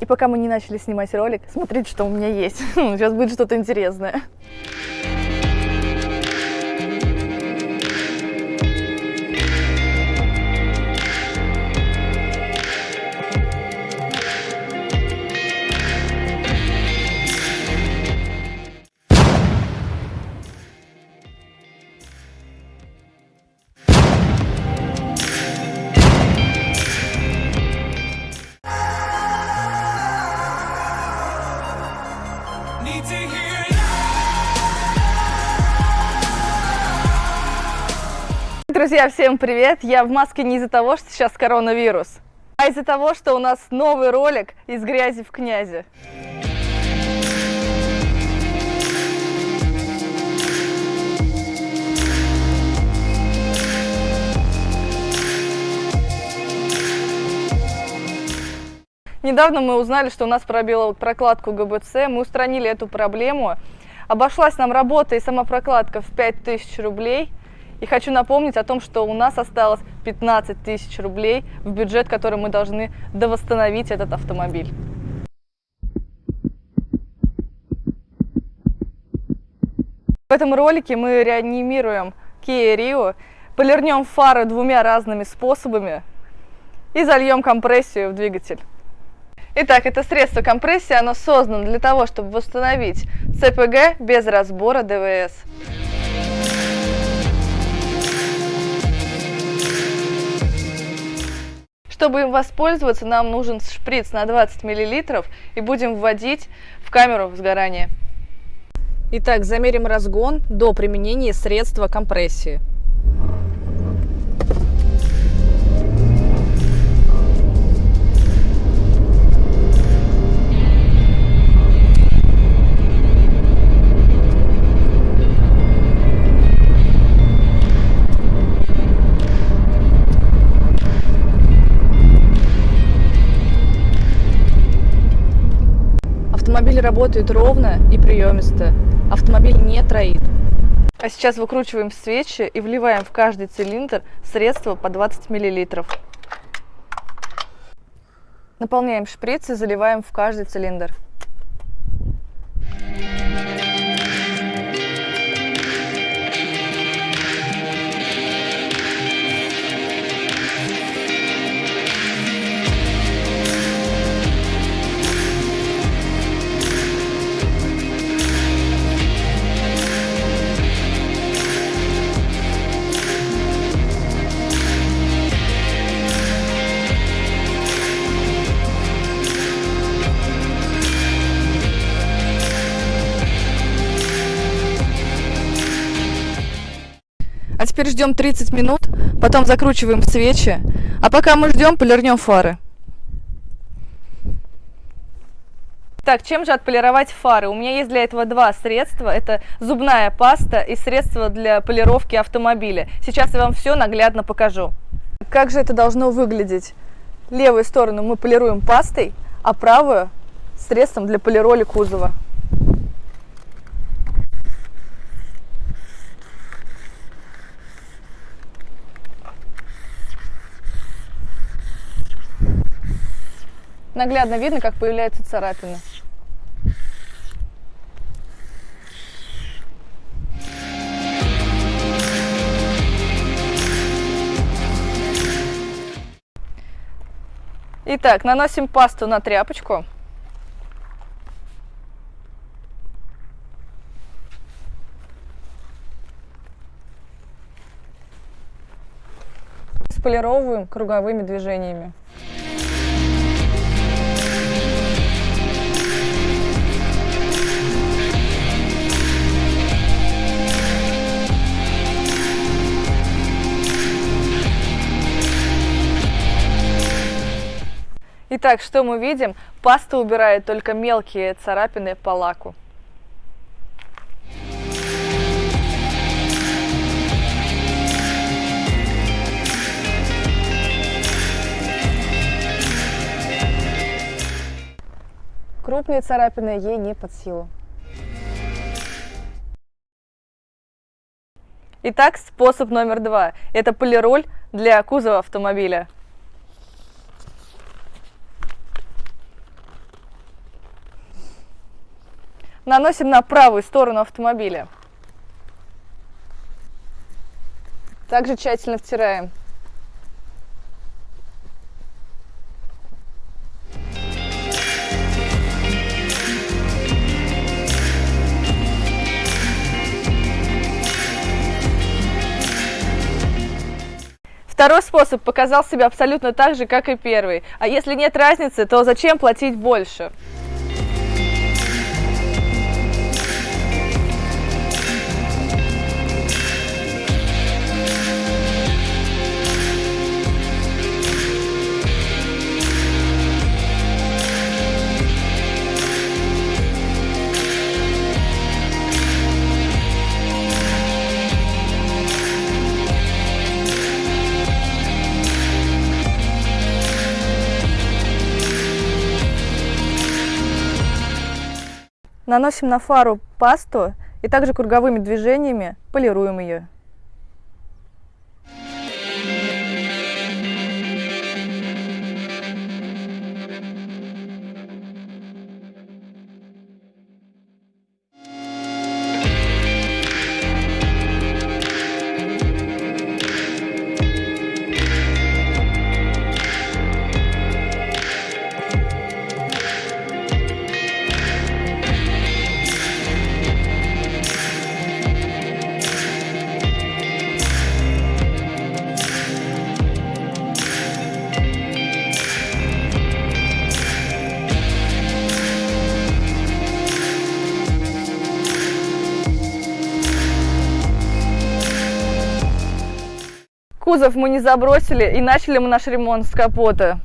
И пока мы не начали снимать ролик, смотрите, что у меня есть. Сейчас будет что-то интересное. Друзья, всем привет! Я в маске не из-за того, что сейчас коронавирус, а из-за того, что у нас новый ролик из грязи в князи. Недавно мы узнали, что у нас пробила прокладку ГБЦ, мы устранили эту проблему. Обошлась нам работа и сама прокладка в 5000 рублей. И хочу напомнить о том, что у нас осталось 15 тысяч рублей в бюджет, который мы должны довосстановить этот автомобиль. В этом ролике мы реанимируем Kia Rio, полирнем фары двумя разными способами и зальем компрессию в двигатель. Итак, это средство компрессии, оно создано для того, чтобы восстановить ЦПГ без разбора ДВС. Чтобы им воспользоваться, нам нужен шприц на 20 мл и будем вводить в камеру сгорания. Итак, замерим разгон до применения средства компрессии. Работает ровно и приемисто. Автомобиль не троит. А сейчас выкручиваем свечи и вливаем в каждый цилиндр средство по 20 мл. Наполняем шприц и заливаем в каждый цилиндр. А теперь ждем 30 минут, потом закручиваем свечи, а пока мы ждем, полирнем фары. Так, чем же отполировать фары? У меня есть для этого два средства. Это зубная паста и средство для полировки автомобиля. Сейчас я вам все наглядно покажу. Как же это должно выглядеть? Левую сторону мы полируем пастой, а правую средством для полироли кузова. Наглядно видно, как появляются царапины. Итак, наносим пасту на тряпочку. Сполировываем круговыми движениями. Итак, что мы видим? Паста убирает только мелкие царапины по лаку. Крупные царапины ей не под силу. Итак, способ номер два. Это полироль для кузова автомобиля. Наносим на правую сторону автомобиля. Также тщательно втираем. Второй способ показал себя абсолютно так же, как и первый. А если нет разницы, то зачем платить больше? Наносим на фару пасту и также круговыми движениями полируем ее. Кузов мы не забросили и начали мы наш ремонт с капота.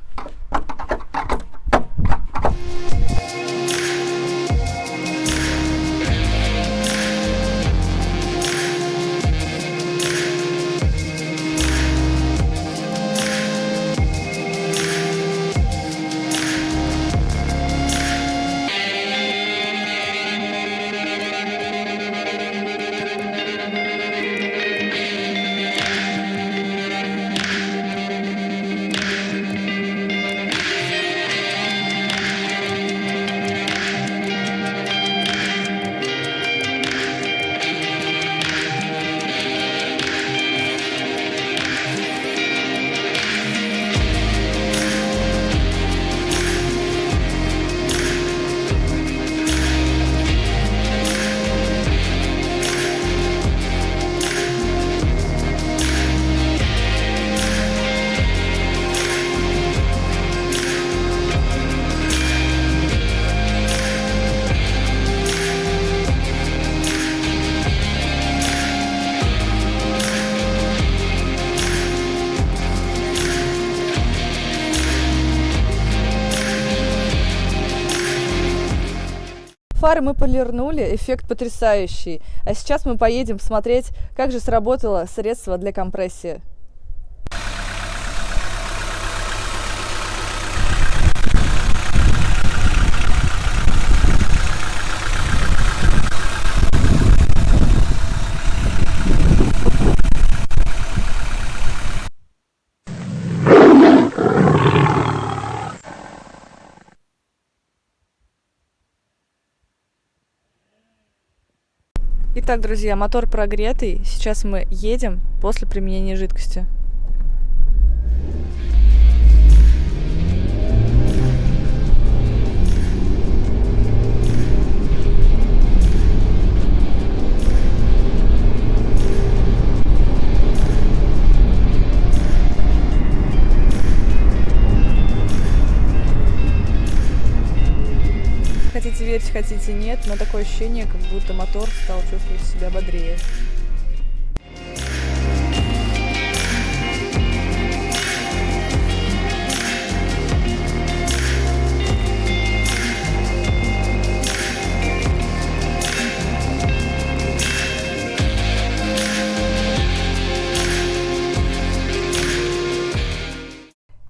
Фары мы полирнули, эффект потрясающий. А сейчас мы поедем посмотреть, как же сработало средство для компрессии. Итак, друзья, мотор прогретый. Сейчас мы едем после применения жидкости. Верьте, хотите нет, но такое ощущение, как будто мотор стал чувствовать себя бодрее.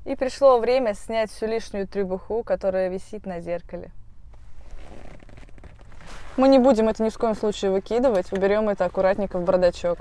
И пришло время снять всю лишнюю требуху, которая висит на зеркале. Мы не будем это ни в коем случае выкидывать, уберем это аккуратненько в бардачок.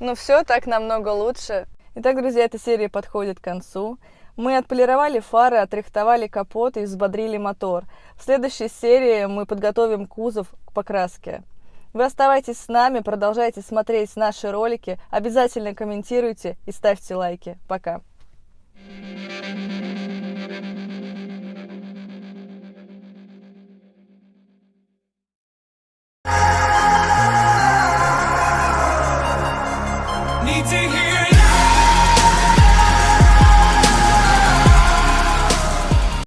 Ну все, так намного лучше. Итак, друзья, эта серия подходит к концу. Мы отполировали фары, отрихтовали капот и взбодрили мотор. В следующей серии мы подготовим кузов к покраске. Вы оставайтесь с нами, продолжайте смотреть наши ролики, обязательно комментируйте и ставьте лайки. Пока! thank you